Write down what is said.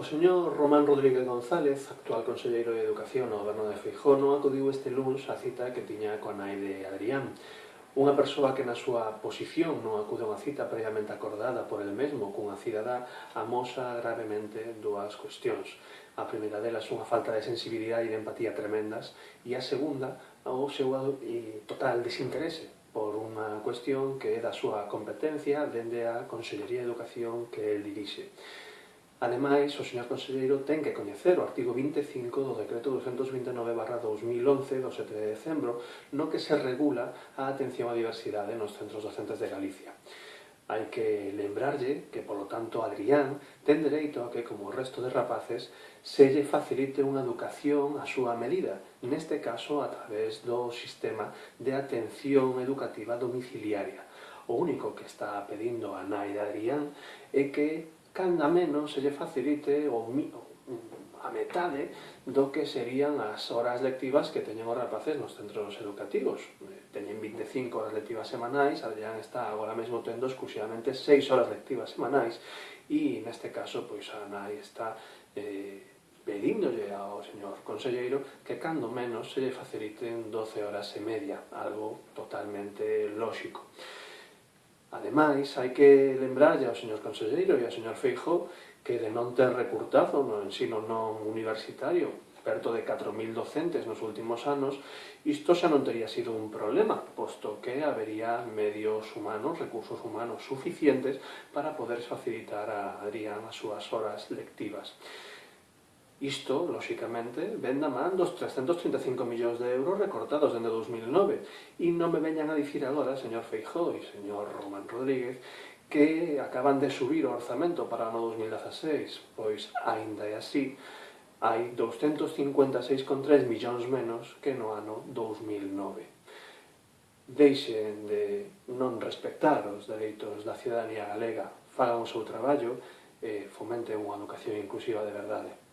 O señor Román Rodríguez González, actual conselleiro de Educación no Goberno de Feijó, non acudiu este lunes á cita que tiña con nai de Adrián. Unha persoa que na súa posición non acude a unha cita previamente acordada por el mesmo cunha cidadá amosa gravemente dúas cuestións. A primeira delas unha falta de sensibilidade e de empatía tremendas e a segunda o seu total desinterese por unha cuestión que é da súa competencia dende a Consellería de Educación que el dirixe. Ademais, o señor conselleiro ten que coñecer o artigo 25 do decreto 229-2011 do 7 de decembro no que se regula a atención á diversidade nos centros docentes de Galicia. Hai que lembrarlle que, polo tanto, Adrián ten dereito a que, como o resto de rapaces, se lle facilite unha educación a súa medida, neste caso a través do sistema de atención educativa domiciliaria. O único que está pedindo a nai de Adrián é que canda menos se lle facilite o, a metade do que serían as horas lectivas que teñen os rapaces nos centros educativos. Eh, teñen 25 horas lectivas semanais, Adrián está agora mesmo tendo exclusivamente 6 horas lectivas semanais e neste caso pois a nai está eh, pedíndolle ao señor conselleiro que cando menos se lle faciliten 12 horas e media, algo totalmente lóxico. Ademais, hai que lembrar ao señor Conselleiro e ao señor Feijo que de non ter recurtado no ensino non universitario perto de 4.000 docentes nos últimos anos, isto xa non teria sido un problema, posto que habería medios humanos, recursos humanos suficientes para poder facilitar a Adrián as súas horas lectivas. Isto, lóxicamente, ven da man dos 335 millóns de euros recortados dende 2009. E non me veñan a dicir agora, señor Feijó e señor Román Rodríguez, que acaban de subir o orzamento para o ano 2016. Pois, aínda é así, hai 256,3 millóns menos que no ano 2009. Deixen de non respectar os dereitos da ciudadanía galega, fagan o seu traballo e fomenten unha educación inclusiva de verdade.